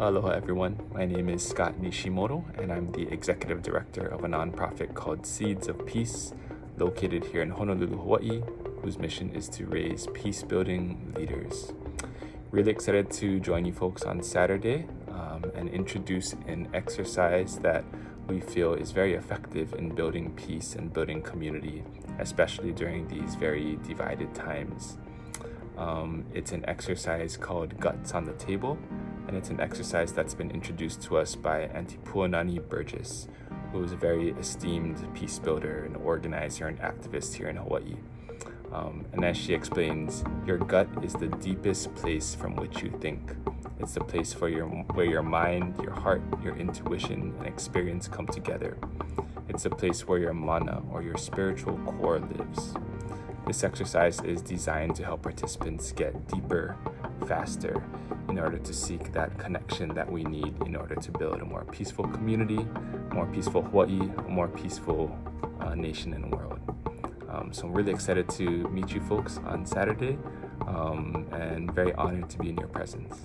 Aloha everyone, my name is Scott Nishimoto and I'm the executive director of a nonprofit called Seeds of Peace located here in Honolulu, Hawaii, whose mission is to raise peace-building leaders. Really excited to join you folks on Saturday um, and introduce an exercise that we feel is very effective in building peace and building community, especially during these very divided times. Um, it's an exercise called Guts on the Table, and it's an exercise that's been introduced to us by Auntie Puanani Burgess, who is a very esteemed peace builder and organizer and activist here in Hawaii. Um, and as she explains, your gut is the deepest place from which you think. It's the place for your, where your mind, your heart, your intuition, and experience come together. It's a place where your mana, or your spiritual core, lives. This exercise is designed to help participants get deeper, faster, in order to seek that connection that we need in order to build a more peaceful community, more peaceful Hawaii, a more peaceful uh, nation and world. Um, so I'm really excited to meet you folks on Saturday um, and very honored to be in your presence.